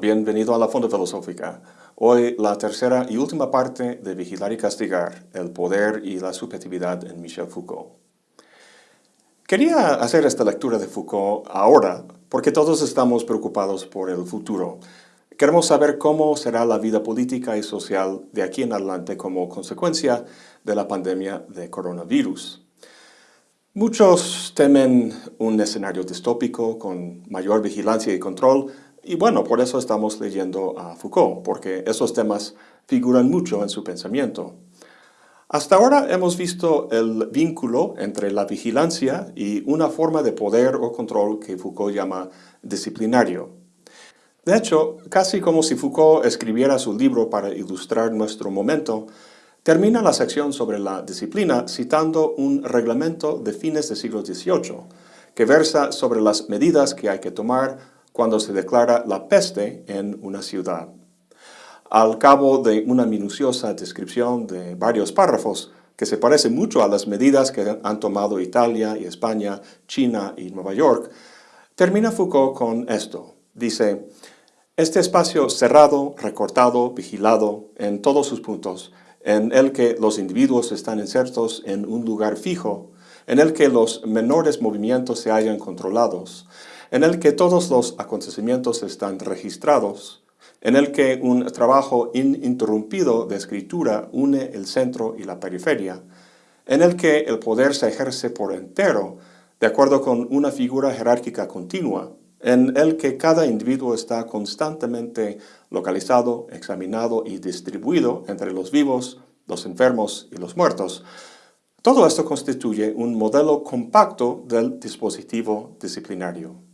bienvenido a la Fonda Filosófica. Hoy la tercera y última parte de Vigilar y Castigar, el poder y la subjetividad en Michel Foucault. Quería hacer esta lectura de Foucault ahora porque todos estamos preocupados por el futuro. Queremos saber cómo será la vida política y social de aquí en adelante como consecuencia de la pandemia de coronavirus. Muchos temen un escenario distópico con mayor vigilancia y control, y bueno, por eso estamos leyendo a Foucault, porque esos temas figuran mucho en su pensamiento. Hasta ahora hemos visto el vínculo entre la vigilancia y una forma de poder o control que Foucault llama disciplinario. De hecho, casi como si Foucault escribiera su libro para ilustrar nuestro momento, Termina la sección sobre la disciplina citando un reglamento de fines del siglo XVIII, que versa sobre las medidas que hay que tomar cuando se declara la peste en una ciudad. Al cabo de una minuciosa descripción de varios párrafos, que se parece mucho a las medidas que han tomado Italia y España, China y Nueva York, termina Foucault con esto. Dice, este espacio cerrado, recortado, vigilado en todos sus puntos, en el que los individuos están insertos en un lugar fijo, en el que los menores movimientos se hallan controlados, en el que todos los acontecimientos están registrados, en el que un trabajo ininterrumpido de escritura une el centro y la periferia, en el que el poder se ejerce por entero, de acuerdo con una figura jerárquica continua, en el que cada individuo está constantemente localizado, examinado y distribuido entre los vivos, los enfermos y los muertos. Todo esto constituye un modelo compacto del dispositivo disciplinario.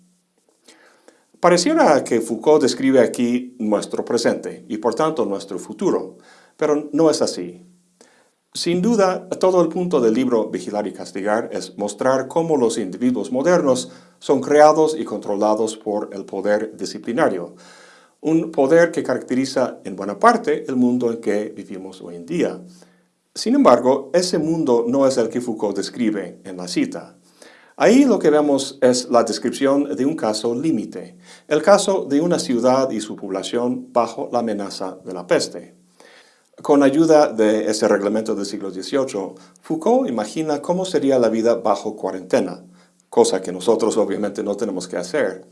Pareciera que Foucault describe aquí nuestro presente y por tanto nuestro futuro, pero no es así. Sin duda, todo el punto del libro Vigilar y Castigar es mostrar cómo los individuos modernos son creados y controlados por el poder disciplinario, un poder que caracteriza en buena parte el mundo en que vivimos hoy en día. Sin embargo, ese mundo no es el que Foucault describe en la cita. Ahí lo que vemos es la descripción de un caso límite, el caso de una ciudad y su población bajo la amenaza de la peste. Con ayuda de ese reglamento del siglo XVIII, Foucault imagina cómo sería la vida bajo cuarentena, cosa que nosotros obviamente no tenemos que hacer,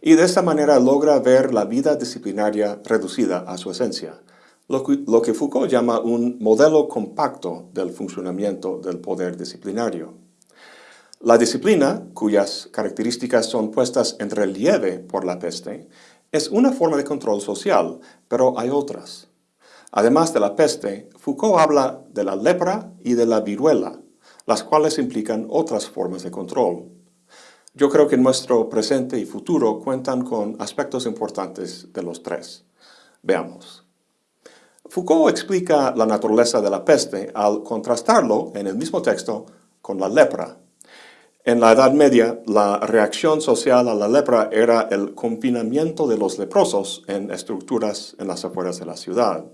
y de esta manera logra ver la vida disciplinaria reducida a su esencia, lo que, Foucault llama un modelo compacto del funcionamiento del poder disciplinario. La disciplina, cuyas características son puestas en relieve por la peste, es una forma de control social, pero hay otras. Además de la peste, Foucault habla de la lepra y de la viruela, las cuales implican otras formas de control. Yo creo que nuestro presente y futuro cuentan con aspectos importantes de los tres. Veamos. Foucault explica la naturaleza de la peste al contrastarlo en el mismo texto con la lepra. En la Edad Media, la reacción social a la lepra era el confinamiento de los leprosos en estructuras en las afueras de la ciudad.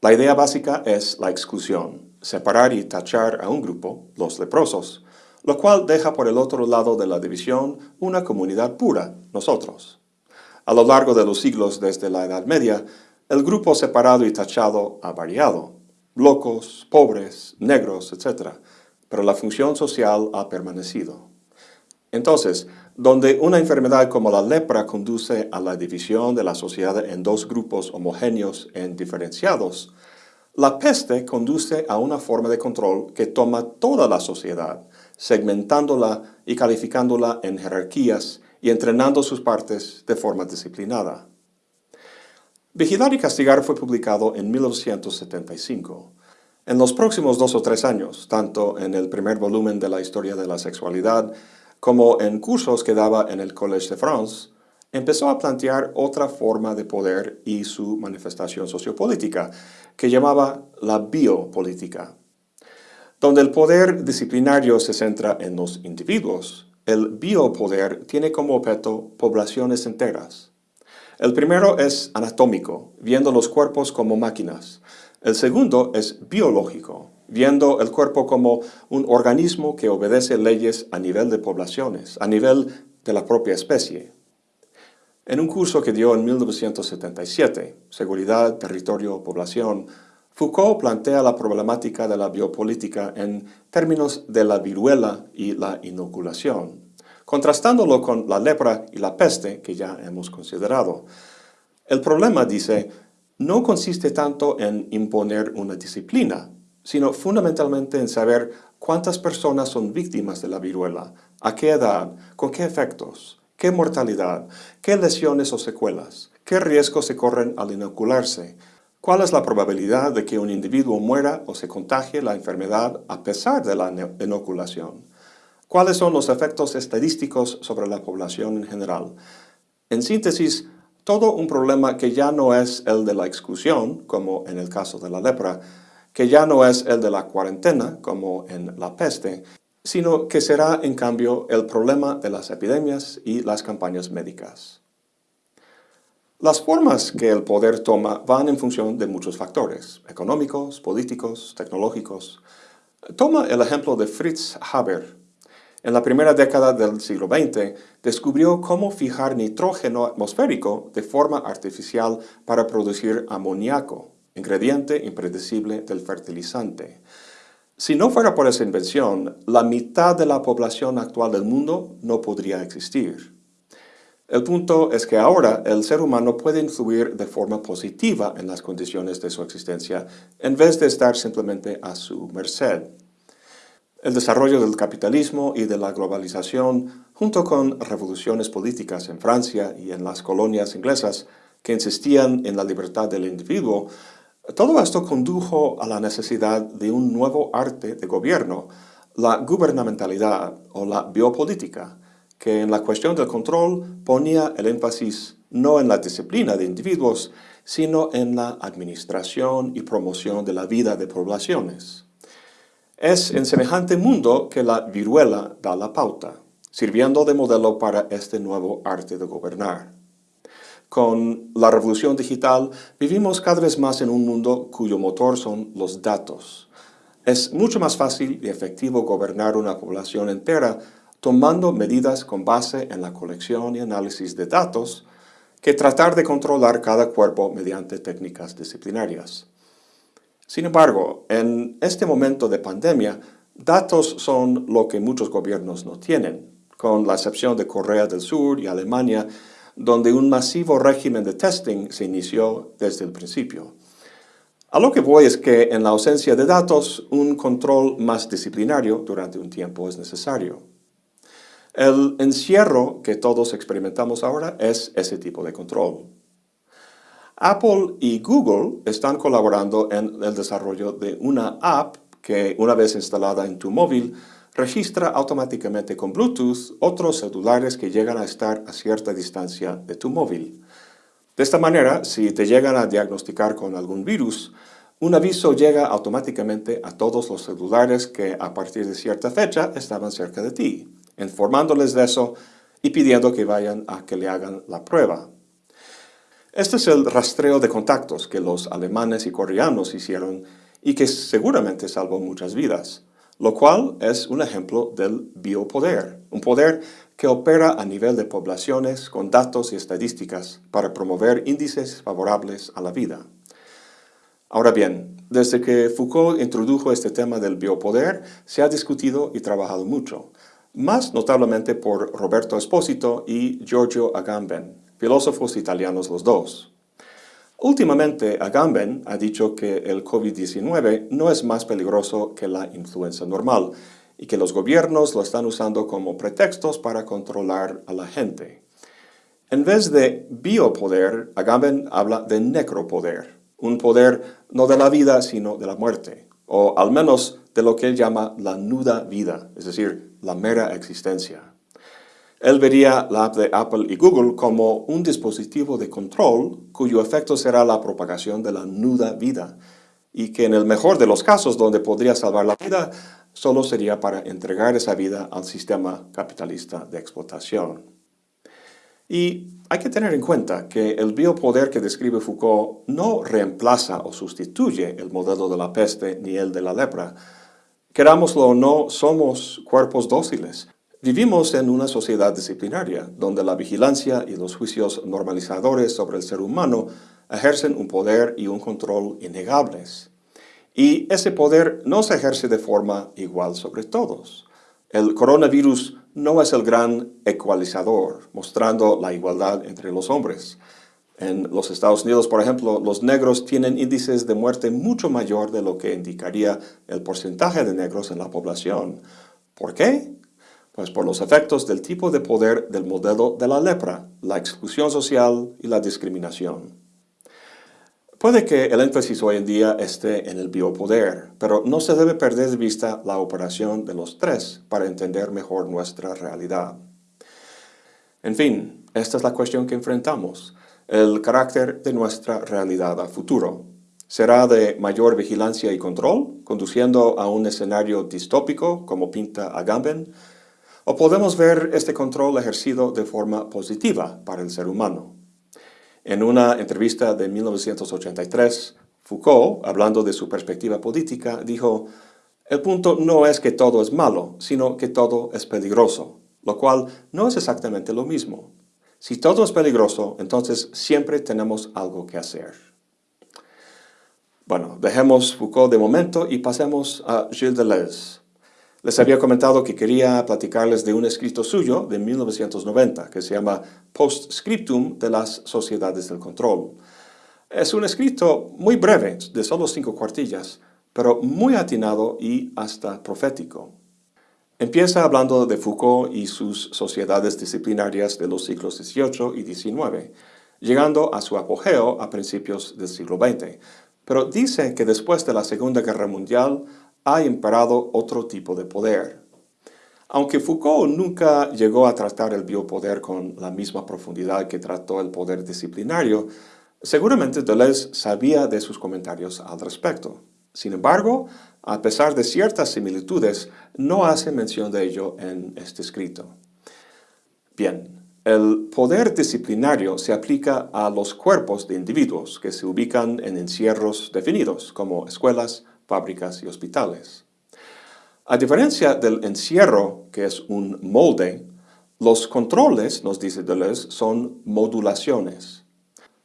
La idea básica es la exclusión, separar y tachar a un grupo, los leprosos, lo cual deja por el otro lado de la división una comunidad pura, nosotros. A lo largo de los siglos desde la Edad Media, el grupo separado y tachado ha variado, locos, pobres, negros, etc., pero la función social ha permanecido. Entonces, donde una enfermedad como la lepra conduce a la división de la sociedad en dos grupos homogéneos e indiferenciados, la peste conduce a una forma de control que toma toda la sociedad, segmentándola y calificándola en jerarquías y entrenando sus partes de forma disciplinada. Vigilar y Castigar fue publicado en 1975. En los próximos dos o tres años, tanto en el primer volumen de la historia de la sexualidad como en cursos que daba en el Collège de France, empezó a plantear otra forma de poder y su manifestación sociopolítica, que llamaba la biopolítica. Donde el poder disciplinario se centra en los individuos, el biopoder tiene como objeto poblaciones enteras. El primero es anatómico, viendo los cuerpos como máquinas. El segundo es biológico, viendo el cuerpo como un organismo que obedece leyes a nivel de poblaciones, a nivel de la propia especie. En un curso que dio en 1977, Seguridad, Territorio, Población, Foucault plantea la problemática de la biopolítica en términos de la viruela y la inoculación, contrastándolo con la lepra y la peste que ya hemos considerado. El problema, dice, no consiste tanto en imponer una disciplina, sino fundamentalmente en saber cuántas personas son víctimas de la viruela, a qué edad, con qué efectos, qué mortalidad, qué lesiones o secuelas, qué riesgos se corren al inocularse, cuál es la probabilidad de que un individuo muera o se contagie la enfermedad a pesar de la inoculación, cuáles son los efectos estadísticos sobre la población en general. En síntesis, todo un problema que ya no es el de la exclusión, como en el caso de la lepra, que ya no es el de la cuarentena, como en la peste, sino que será en cambio el problema de las epidemias y las campañas médicas. Las formas que el poder toma van en función de muchos factores, económicos, políticos, tecnológicos. Toma el ejemplo de Fritz Haber. En la primera década del siglo XX, descubrió cómo fijar nitrógeno atmosférico de forma artificial para producir amoníaco, ingrediente impredecible del fertilizante. Si no fuera por esa invención, la mitad de la población actual del mundo no podría existir. El punto es que ahora el ser humano puede influir de forma positiva en las condiciones de su existencia en vez de estar simplemente a su merced. El desarrollo del capitalismo y de la globalización, junto con revoluciones políticas en Francia y en las colonias inglesas que insistían en la libertad del individuo, todo esto condujo a la necesidad de un nuevo arte de gobierno, la gubernamentalidad o la biopolítica, que en la cuestión del control ponía el énfasis no en la disciplina de individuos, sino en la administración y promoción de la vida de poblaciones. Es en semejante mundo que la viruela da la pauta, sirviendo de modelo para este nuevo arte de gobernar. Con la revolución digital vivimos cada vez más en un mundo cuyo motor son los datos. Es mucho más fácil y efectivo gobernar una población entera tomando medidas con base en la colección y análisis de datos que tratar de controlar cada cuerpo mediante técnicas disciplinarias. Sin embargo, en este momento de pandemia, datos son lo que muchos gobiernos no tienen, con la excepción de Corea del Sur y Alemania, donde un masivo régimen de testing se inició desde el principio. A lo que voy es que en la ausencia de datos, un control más disciplinario durante un tiempo es necesario. El encierro que todos experimentamos ahora es ese tipo de control. Apple y Google están colaborando en el desarrollo de una app que, una vez instalada en tu móvil, registra automáticamente con Bluetooth otros celulares que llegan a estar a cierta distancia de tu móvil. De esta manera, si te llegan a diagnosticar con algún virus, un aviso llega automáticamente a todos los celulares que a partir de cierta fecha estaban cerca de ti, informándoles de eso y pidiendo que vayan a que le hagan la prueba. Este es el rastreo de contactos que los alemanes y coreanos hicieron y que seguramente salvó muchas vidas lo cual es un ejemplo del biopoder, un poder que opera a nivel de poblaciones con datos y estadísticas para promover índices favorables a la vida. Ahora bien, desde que Foucault introdujo este tema del biopoder, se ha discutido y trabajado mucho, más notablemente por Roberto Esposito y Giorgio Agamben, filósofos italianos los dos. Últimamente, Agamben ha dicho que el COVID-19 no es más peligroso que la influenza normal y que los gobiernos lo están usando como pretextos para controlar a la gente. En vez de biopoder, Agamben habla de necropoder, un poder no de la vida sino de la muerte, o al menos de lo que él llama la nuda vida, es decir, la mera existencia. Él vería la app de Apple y Google como un dispositivo de control cuyo efecto será la propagación de la nuda vida y que en el mejor de los casos donde podría salvar la vida, solo sería para entregar esa vida al sistema capitalista de explotación. Y hay que tener en cuenta que el biopoder que describe Foucault no reemplaza o sustituye el modelo de la peste ni el de la lepra. Querámoslo o no, somos cuerpos dóciles Vivimos en una sociedad disciplinaria, donde la vigilancia y los juicios normalizadores sobre el ser humano ejercen un poder y un control innegables. Y ese poder no se ejerce de forma igual sobre todos. El coronavirus no es el gran ecualizador, mostrando la igualdad entre los hombres. En los Estados Unidos, por ejemplo, los negros tienen índices de muerte mucho mayor de lo que indicaría el porcentaje de negros en la población. ¿Por qué? Pues por los efectos del tipo de poder del modelo de la lepra, la exclusión social y la discriminación. Puede que el énfasis hoy en día esté en el biopoder, pero no se debe perder de vista la operación de los tres para entender mejor nuestra realidad. En fin, esta es la cuestión que enfrentamos, el carácter de nuestra realidad a futuro. ¿Será de mayor vigilancia y control, conduciendo a un escenario distópico, como pinta Agamben? ¿O podemos ver este control ejercido de forma positiva para el ser humano? En una entrevista de 1983, Foucault, hablando de su perspectiva política, dijo, el punto no es que todo es malo, sino que todo es peligroso, lo cual no es exactamente lo mismo. Si todo es peligroso, entonces siempre tenemos algo que hacer. Bueno, dejemos Foucault de momento y pasemos a Gilles Deleuze. Les había comentado que quería platicarles de un escrito suyo de 1990 que se llama Postscriptum de las Sociedades del Control. Es un escrito muy breve, de solo cinco cuartillas, pero muy atinado y hasta profético. Empieza hablando de Foucault y sus sociedades disciplinarias de los siglos XVIII y XIX, llegando a su apogeo a principios del siglo XX. Pero dice que después de la Segunda Guerra Mundial, ha imperado otro tipo de poder. Aunque Foucault nunca llegó a tratar el biopoder con la misma profundidad que trató el poder disciplinario, seguramente Deleuze sabía de sus comentarios al respecto. Sin embargo, a pesar de ciertas similitudes, no hace mención de ello en este escrito. Bien, el poder disciplinario se aplica a los cuerpos de individuos que se ubican en encierros definidos, como escuelas, fábricas y hospitales. A diferencia del encierro, que es un molde, los controles, nos dice Deleuze, son modulaciones.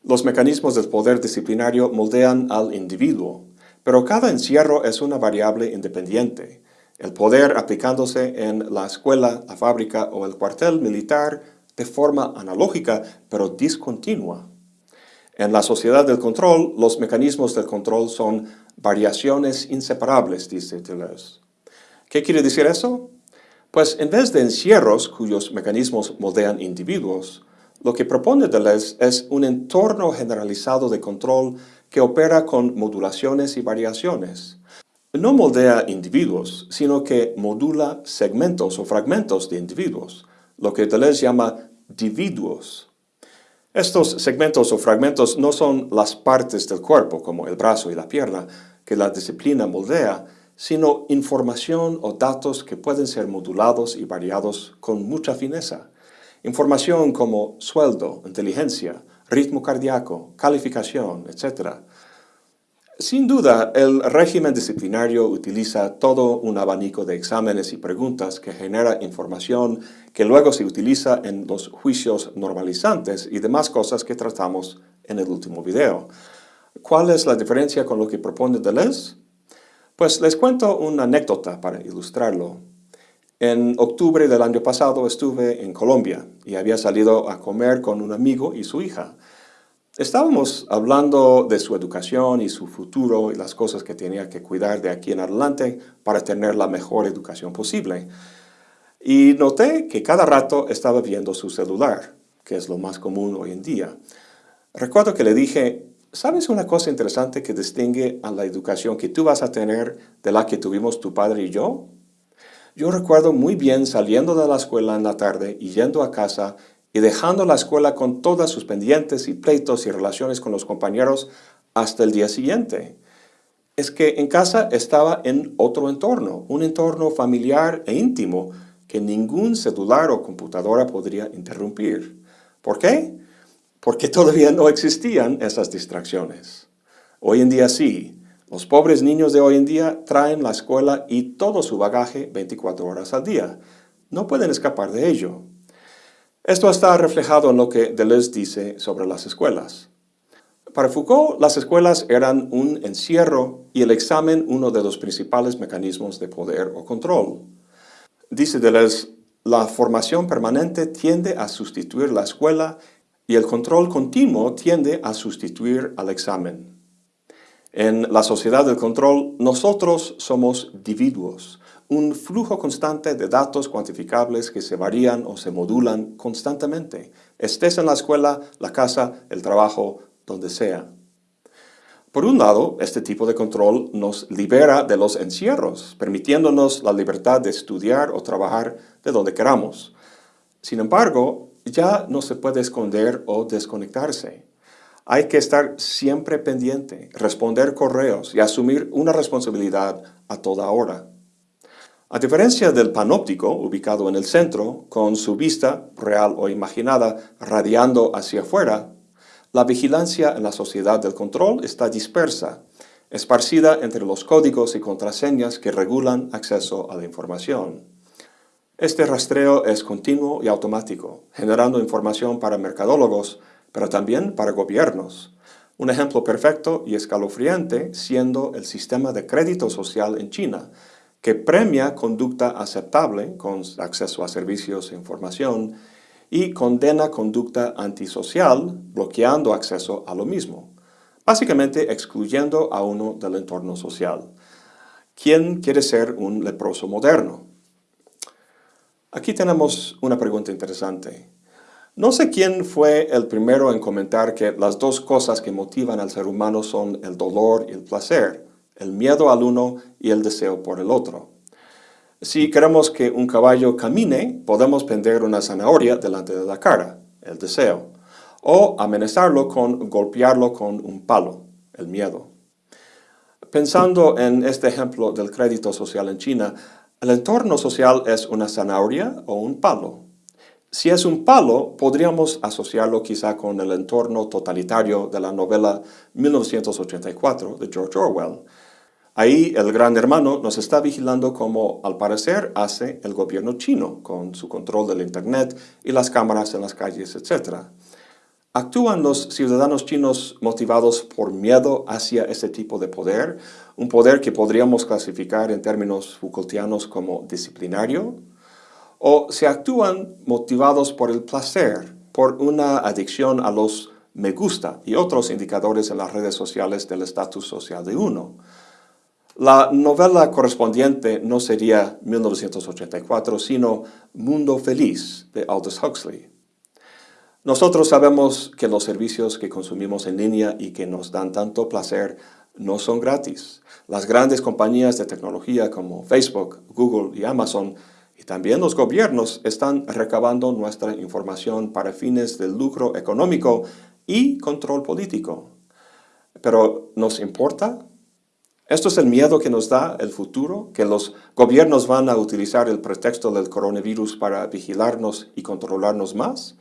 Los mecanismos del poder disciplinario moldean al individuo, pero cada encierro es una variable independiente. El poder aplicándose en la escuela, la fábrica o el cuartel militar de forma analógica, pero discontinua. En la sociedad del control, los mecanismos del control son variaciones inseparables, dice Deleuze. ¿Qué quiere decir eso? Pues en vez de encierros cuyos mecanismos moldean individuos, lo que propone Deleuze es un entorno generalizado de control que opera con modulaciones y variaciones. No moldea individuos, sino que modula segmentos o fragmentos de individuos, lo que Deleuze llama dividuos. Estos segmentos o fragmentos no son las partes del cuerpo, como el brazo y la pierna, que la disciplina moldea, sino información o datos que pueden ser modulados y variados con mucha fineza. Información como sueldo, inteligencia, ritmo cardíaco, calificación, etc. Sin duda, el régimen disciplinario utiliza todo un abanico de exámenes y preguntas que genera información que luego se utiliza en los juicios normalizantes y demás cosas que tratamos en el último video. ¿Cuál es la diferencia con lo que propone Deleuze? Pues les cuento una anécdota para ilustrarlo. En octubre del año pasado estuve en Colombia y había salido a comer con un amigo y su hija. Estábamos hablando de su educación y su futuro y las cosas que tenía que cuidar de aquí en adelante para tener la mejor educación posible. Y noté que cada rato estaba viendo su celular, que es lo más común hoy en día. Recuerdo que le dije, ¿sabes una cosa interesante que distingue a la educación que tú vas a tener de la que tuvimos tu padre y yo? Yo recuerdo muy bien saliendo de la escuela en la tarde y yendo a casa y dejando la escuela con todas sus pendientes y pleitos y relaciones con los compañeros hasta el día siguiente. Es que en casa estaba en otro entorno, un entorno familiar e íntimo que ningún celular o computadora podría interrumpir. ¿Por qué? Porque todavía no existían esas distracciones. Hoy en día sí. Los pobres niños de hoy en día traen la escuela y todo su bagaje 24 horas al día. No pueden escapar de ello. Esto está reflejado en lo que Deleuze dice sobre las escuelas. Para Foucault, las escuelas eran un encierro y el examen uno de los principales mecanismos de poder o control. Dice Deleuze, la formación permanente tiende a sustituir la escuela y el control continuo tiende a sustituir al examen. En la sociedad del control, nosotros somos individuos, un flujo constante de datos cuantificables que se varían o se modulan constantemente, estés en la escuela, la casa, el trabajo, donde sea. Por un lado, este tipo de control nos libera de los encierros, permitiéndonos la libertad de estudiar o trabajar de donde queramos. Sin embargo, ya no se puede esconder o desconectarse. Hay que estar siempre pendiente, responder correos y asumir una responsabilidad a toda hora. A diferencia del panóptico, ubicado en el centro, con su vista, real o imaginada, radiando hacia afuera, la vigilancia en la sociedad del control está dispersa, esparcida entre los códigos y contraseñas que regulan acceso a la información. Este rastreo es continuo y automático, generando información para mercadólogos, pero también para gobiernos. Un ejemplo perfecto y escalofriante siendo el sistema de crédito social en China, que premia conducta aceptable con acceso a servicios e información y condena conducta antisocial, bloqueando acceso a lo mismo, básicamente excluyendo a uno del entorno social. ¿Quién quiere ser un leproso moderno? Aquí tenemos una pregunta interesante. No sé quién fue el primero en comentar que las dos cosas que motivan al ser humano son el dolor y el placer, el miedo al uno y el deseo por el otro. Si queremos que un caballo camine, podemos prender una zanahoria delante de la cara, el deseo, o amenazarlo con golpearlo con un palo, el miedo. Pensando en este ejemplo del crédito social en China, ¿el entorno social es una zanahoria o un palo? Si es un palo, podríamos asociarlo quizá con el entorno totalitario de la novela 1984 de George Orwell, Ahí el gran hermano nos está vigilando como al parecer hace el gobierno chino con su control del internet y las cámaras en las calles, etc. ¿Actúan los ciudadanos chinos motivados por miedo hacia este tipo de poder? Un poder que podríamos clasificar en términos Foucaultianos como disciplinario? ¿O se actúan motivados por el placer, por una adicción a los me gusta y otros indicadores en las redes sociales del estatus social de uno? La novela correspondiente no sería 1984, sino Mundo Feliz de Aldous Huxley. Nosotros sabemos que los servicios que consumimos en línea y que nos dan tanto placer no son gratis. Las grandes compañías de tecnología como Facebook, Google y Amazon y también los gobiernos están recabando nuestra información para fines de lucro económico y control político. Pero ¿nos importa? Esto es el miedo que nos da el futuro, que los gobiernos van a utilizar el pretexto del coronavirus para vigilarnos y controlarnos más.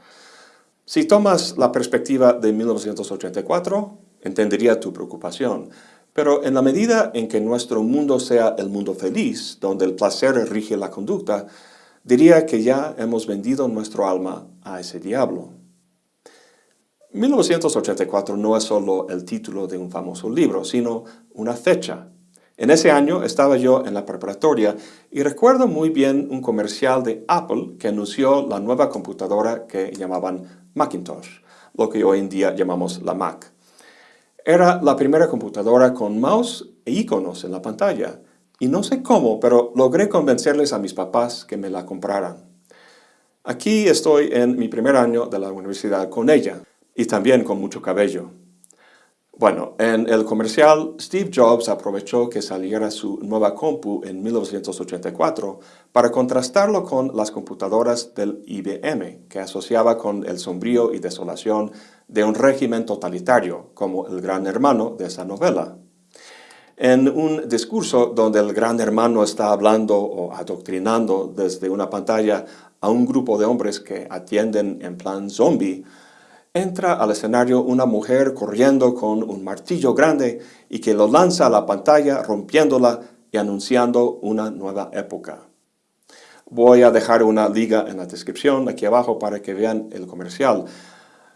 Si tomas la perspectiva de 1984, entendería tu preocupación. Pero en la medida en que nuestro mundo sea el mundo feliz, donde el placer rige la conducta, diría que ya hemos vendido nuestro alma a ese diablo. 1984 no es solo el título de un famoso libro, sino una fecha. En ese año estaba yo en la preparatoria y recuerdo muy bien un comercial de Apple que anunció la nueva computadora que llamaban Macintosh, lo que hoy en día llamamos la Mac. Era la primera computadora con mouse e iconos en la pantalla, y no sé cómo, pero logré convencerles a mis papás que me la compraran. Aquí estoy en mi primer año de la universidad con ella y también con mucho cabello. Bueno, en el comercial, Steve Jobs aprovechó que saliera su nueva compu en 1984 para contrastarlo con las computadoras del IBM, que asociaba con el sombrío y desolación de un régimen totalitario, como el gran hermano de esa novela. En un discurso donde el gran hermano está hablando o adoctrinando desde una pantalla a un grupo de hombres que atienden en plan zombie, entra al escenario una mujer corriendo con un martillo grande y que lo lanza a la pantalla rompiéndola y anunciando una nueva época. Voy a dejar una liga en la descripción aquí abajo para que vean el comercial.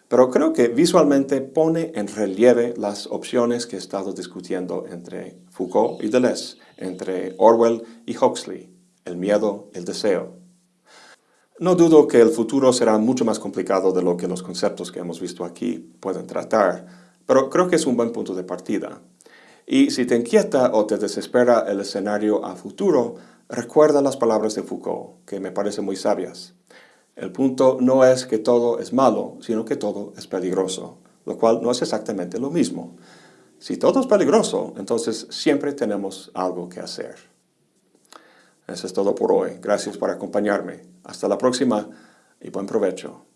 Pero creo que visualmente pone en relieve las opciones que he estado discutiendo entre Foucault y Deleuze, entre Orwell y Huxley, el miedo, el deseo. No dudo que el futuro será mucho más complicado de lo que los conceptos que hemos visto aquí pueden tratar, pero creo que es un buen punto de partida. Y si te inquieta o te desespera el escenario a futuro, recuerda las palabras de Foucault, que me parecen muy sabias. El punto no es que todo es malo, sino que todo es peligroso, lo cual no es exactamente lo mismo. Si todo es peligroso, entonces siempre tenemos algo que hacer. Eso es todo por hoy. Gracias por acompañarme. Hasta la próxima y buen provecho.